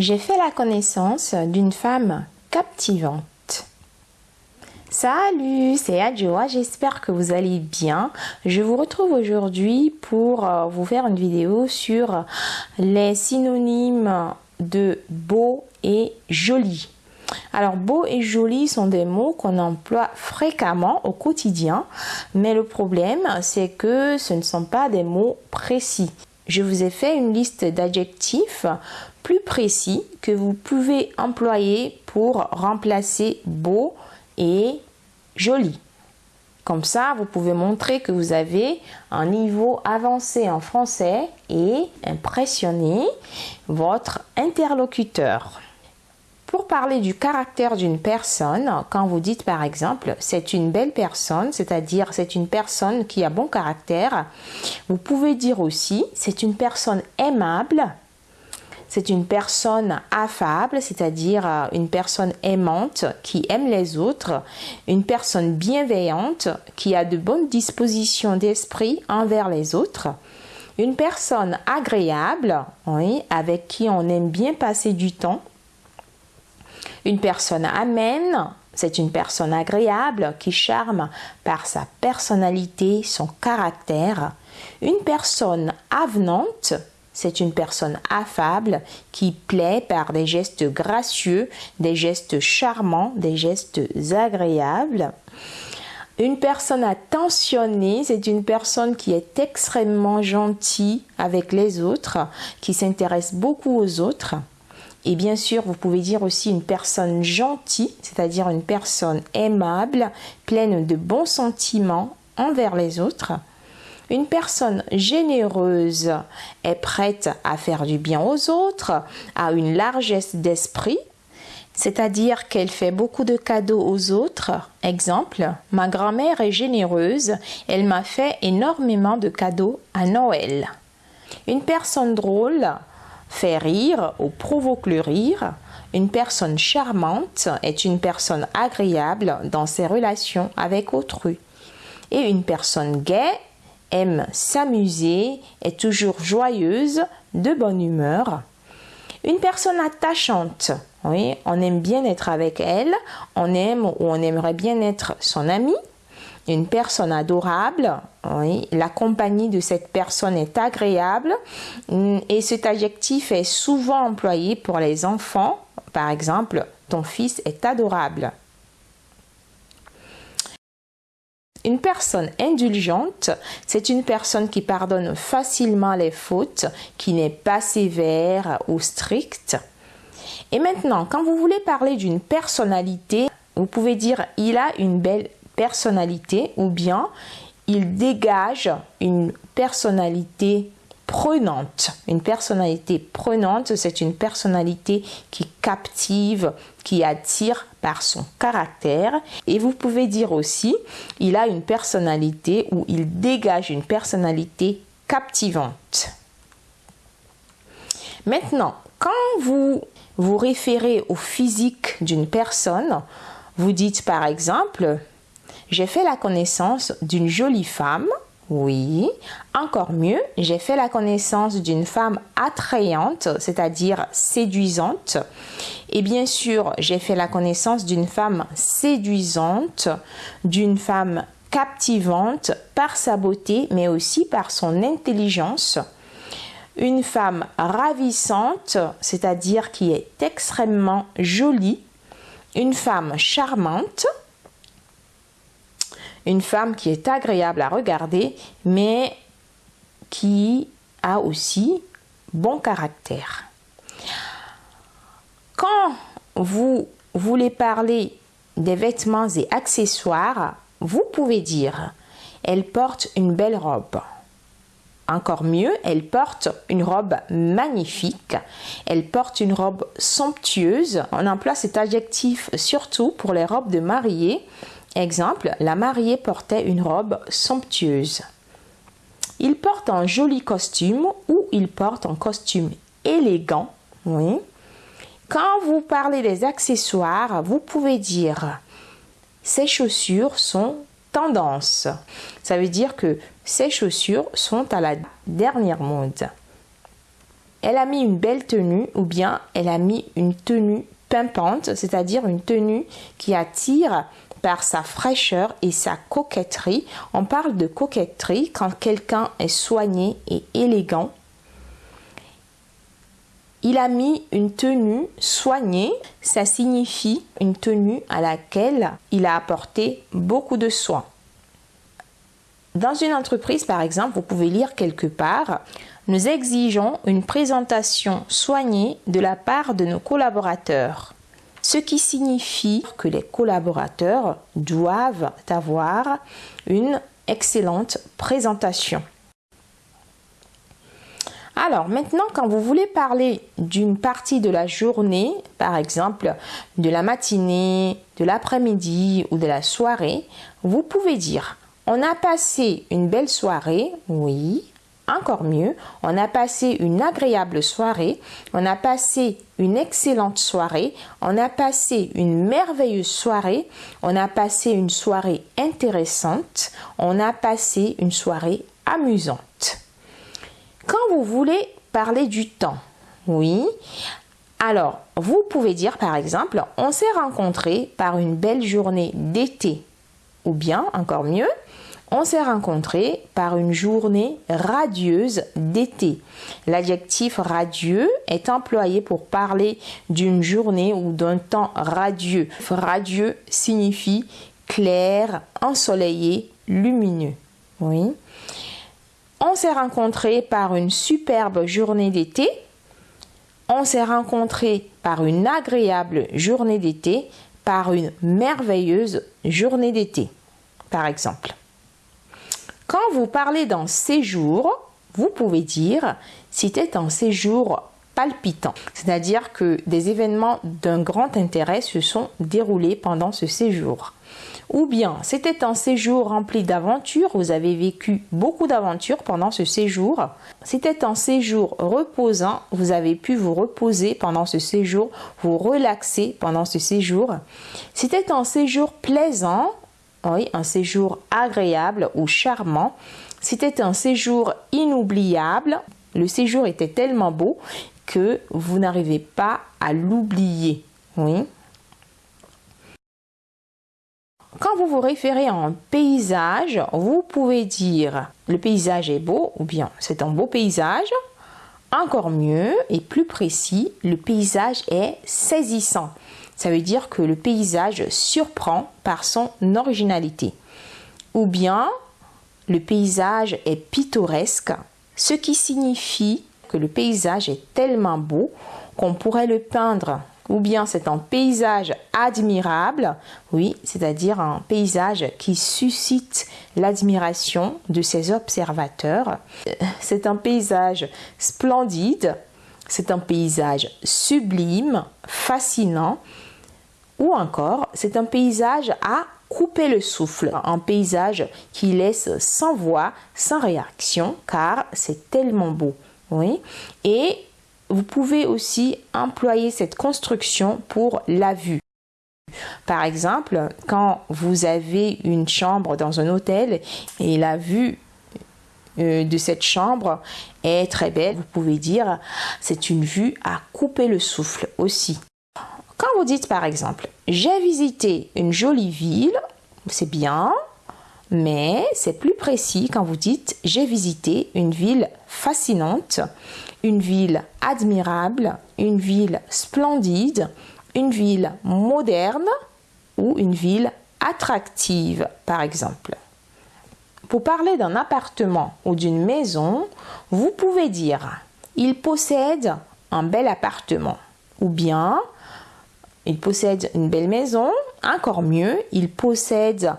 J'ai fait la connaissance d'une femme captivante. Salut, c'est Adjoa, j'espère que vous allez bien. Je vous retrouve aujourd'hui pour euh, vous faire une vidéo sur les synonymes de beau et joli. Alors beau et joli sont des mots qu'on emploie fréquemment au quotidien, mais le problème c'est que ce ne sont pas des mots précis. Je vous ai fait une liste d'adjectifs plus précis que vous pouvez employer pour remplacer beau et joli. Comme ça, vous pouvez montrer que vous avez un niveau avancé en français et impressionner votre interlocuteur. Pour parler du caractère d'une personne, quand vous dites par exemple c'est une belle personne, c'est-à-dire c'est une personne qui a bon caractère, vous pouvez dire aussi c'est une personne aimable, c'est une personne affable, c'est-à-dire euh, une personne aimante qui aime les autres, une personne bienveillante qui a de bonnes dispositions d'esprit envers les autres, une personne agréable, oui, avec qui on aime bien passer du temps, une personne amène, c'est une personne agréable qui charme par sa personnalité, son caractère. Une personne avenante, c'est une personne affable qui plaît par des gestes gracieux, des gestes charmants, des gestes agréables. Une personne attentionnée, c'est une personne qui est extrêmement gentille avec les autres, qui s'intéresse beaucoup aux autres. Et bien sûr, vous pouvez dire aussi une personne gentille, c'est-à-dire une personne aimable, pleine de bons sentiments envers les autres. Une personne généreuse est prête à faire du bien aux autres, a une largesse d'esprit, c'est-à-dire qu'elle fait beaucoup de cadeaux aux autres. Exemple, ma grand-mère est généreuse, elle m'a fait énormément de cadeaux à Noël. Une personne drôle fait rire ou provoque le rire. Une personne charmante est une personne agréable dans ses relations avec autrui. Et une personne gaie aime s'amuser, est toujours joyeuse, de bonne humeur. Une personne attachante, oui, on aime bien être avec elle, on aime ou on aimerait bien être son ami. Une personne adorable, la compagnie de cette personne est agréable et cet adjectif est souvent employé pour les enfants. Par exemple, ton fils est adorable. Une personne indulgente, c'est une personne qui pardonne facilement les fautes, qui n'est pas sévère ou stricte. Et maintenant, quand vous voulez parler d'une personnalité, vous pouvez dire il a une belle personnalité ou bien il dégage une personnalité prenante. Une personnalité prenante, c'est une personnalité qui captive, qui attire par son caractère. Et vous pouvez dire aussi, il a une personnalité ou il dégage une personnalité captivante. Maintenant, quand vous vous référez au physique d'une personne, vous dites par exemple, j'ai fait la connaissance d'une jolie femme oui. Encore mieux, j'ai fait la connaissance d'une femme attrayante, c'est-à-dire séduisante. Et bien sûr, j'ai fait la connaissance d'une femme séduisante, d'une femme captivante par sa beauté, mais aussi par son intelligence. Une femme ravissante, c'est-à-dire qui est extrêmement jolie. Une femme charmante, une femme qui est agréable à regarder, mais qui a aussi bon caractère. Quand vous voulez parler des vêtements et accessoires, vous pouvez dire elle porte une belle robe. Encore mieux, elle porte une robe magnifique. Elle porte une robe somptueuse. On emploie cet adjectif surtout pour les robes de mariée Exemple, la mariée portait une robe somptueuse. Il porte un joli costume ou il porte un costume élégant. Oui. Quand vous parlez des accessoires, vous pouvez dire ces chaussures sont tendance. Ça veut dire que ces chaussures sont à la dernière mode. elle a mis une belle tenue ou bien elle a mis une tenue pimpante, c'est-à-dire une tenue qui attire par sa fraîcheur et sa coquetterie. On parle de coquetterie quand quelqu'un est soigné et élégant. Il a mis une tenue soignée, ça signifie une tenue à laquelle il a apporté beaucoup de soin. Dans une entreprise, par exemple, vous pouvez lire quelque part, nous exigeons une présentation soignée de la part de nos collaborateurs ce qui signifie que les collaborateurs doivent avoir une excellente présentation. Alors maintenant, quand vous voulez parler d'une partie de la journée, par exemple de la matinée, de l'après-midi ou de la soirée, vous pouvez dire on a passé une belle soirée, oui, encore mieux. On a passé une agréable soirée, on a passé une excellente soirée, on a passé une merveilleuse soirée, on a passé une soirée intéressante, on a passé une soirée amusante. Quand vous voulez parler du temps, oui, alors vous pouvez dire par exemple, on s'est rencontrés par une belle journée d'été, ou bien encore mieux, on s'est rencontrés par une journée radieuse d'été. L'adjectif radieux est employé pour parler d'une journée ou d'un temps radieux. Radieux signifie clair, ensoleillé, lumineux. Oui. On s'est rencontrés par une superbe journée d'été. On s'est rencontrés par une agréable journée d'été, par une merveilleuse journée d'été, par exemple. Quand vous parlez d'un séjour, vous pouvez dire c'était un séjour palpitant, c'est-à-dire que des événements d'un grand intérêt se sont déroulés pendant ce séjour. Ou bien c'était un séjour rempli d'aventures, vous avez vécu beaucoup d'aventures pendant ce séjour. C'était un séjour reposant, vous avez pu vous reposer pendant ce séjour, vous relaxer pendant ce séjour. C'était un séjour plaisant, oui, un séjour agréable ou charmant. C'était un séjour inoubliable. Le séjour était tellement beau que vous n'arrivez pas à l'oublier. Oui. Quand vous vous référez à un paysage, vous pouvez dire le paysage est beau ou bien c'est un beau paysage. Encore mieux et plus précis, le paysage est saisissant. Ça veut dire que le paysage surprend par son originalité. Ou bien le paysage est pittoresque, ce qui signifie que le paysage est tellement beau qu'on pourrait le peindre. Ou bien c'est un paysage admirable, oui, c'est-à-dire un paysage qui suscite l'admiration de ses observateurs. C'est un paysage splendide, c'est un paysage sublime, fascinant, ou encore, c'est un paysage à couper le souffle, un paysage qui laisse sans voix, sans réaction, car c'est tellement beau. Oui. Et vous pouvez aussi employer cette construction pour la vue. Par exemple, quand vous avez une chambre dans un hôtel et la vue euh, de cette chambre est très belle, vous pouvez dire c'est une vue à couper le souffle aussi. Vous dites par exemple, j'ai visité une jolie ville, c'est bien, mais c'est plus précis quand vous dites, j'ai visité une ville fascinante, une ville admirable, une ville splendide, une ville moderne ou une ville attractive, par exemple. Pour parler d'un appartement ou d'une maison, vous pouvez dire il possède un bel appartement ou bien il possède une belle maison, encore mieux, il possède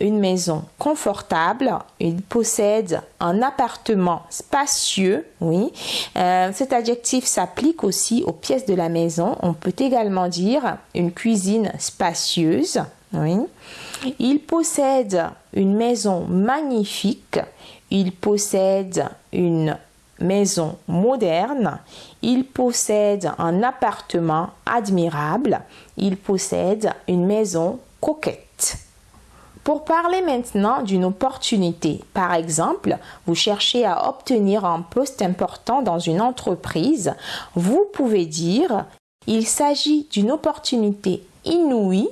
une maison confortable, il possède un appartement spacieux, oui. Euh, cet adjectif s'applique aussi aux pièces de la maison. On peut également dire une cuisine spacieuse, oui. Il possède une maison magnifique, il possède une maison moderne, il possède un appartement admirable, il possède une maison coquette. Pour parler maintenant d'une opportunité, par exemple, vous cherchez à obtenir un poste important dans une entreprise, vous pouvez dire il s'agit d'une opportunité inouïe.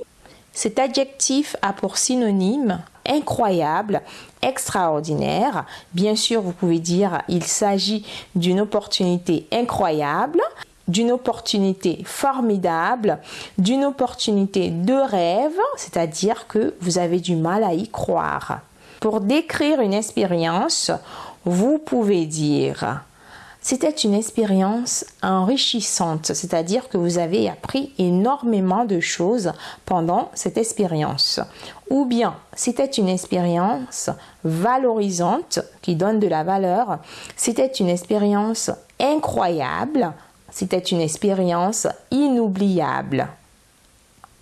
Cet adjectif a pour synonyme incroyable, extraordinaire. Bien sûr, vous pouvez dire il s'agit d'une opportunité incroyable d'une opportunité formidable, d'une opportunité de rêve, c'est-à-dire que vous avez du mal à y croire. Pour décrire une expérience, vous pouvez dire c'était une expérience enrichissante, c'est-à-dire que vous avez appris énormément de choses pendant cette expérience. Ou bien c'était une expérience valorisante qui donne de la valeur, c'était une expérience incroyable, c'était une expérience inoubliable.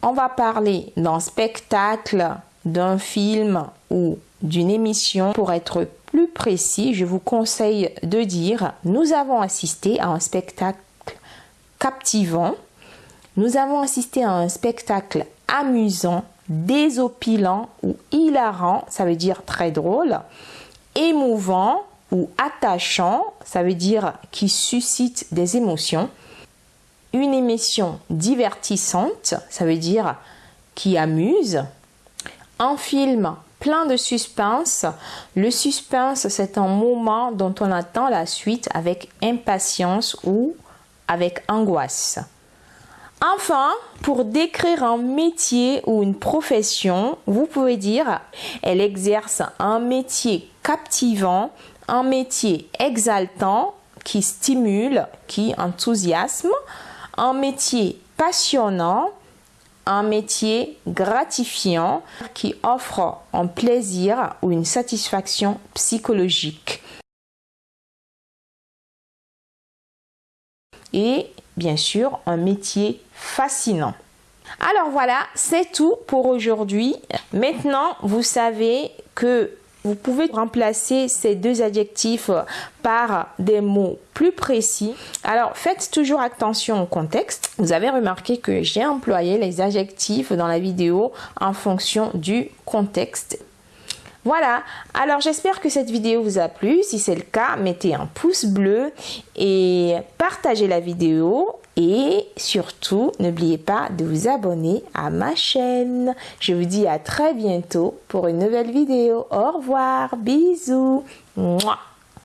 On va parler d'un spectacle, d'un film ou d'une émission. Pour être plus précis, je vous conseille de dire nous avons assisté à un spectacle captivant, nous avons assisté à un spectacle amusant, désopilant ou hilarant, ça veut dire très drôle, émouvant, ou attachant, ça veut dire qui suscite des émotions. Une émission divertissante, ça veut dire qui amuse. Un film plein de suspense. Le suspense, c'est un moment dont on attend la suite avec impatience ou avec angoisse. Enfin, pour décrire un métier ou une profession, vous pouvez dire elle exerce un métier captivant un métier exaltant qui stimule, qui enthousiasme, un métier passionnant, un métier gratifiant qui offre un plaisir ou une satisfaction psychologique. Et bien sûr, un métier fascinant. Alors voilà, c'est tout pour aujourd'hui. Maintenant, vous savez que vous pouvez remplacer ces deux adjectifs par des mots plus précis. Alors faites toujours attention au contexte. Vous avez remarqué que j'ai employé les adjectifs dans la vidéo en fonction du contexte. Voilà, alors j'espère que cette vidéo vous a plu. Si c'est le cas, mettez un pouce bleu et partagez la vidéo. Et surtout, n'oubliez pas de vous abonner à ma chaîne. Je vous dis à très bientôt pour une nouvelle vidéo. Au revoir, bisous.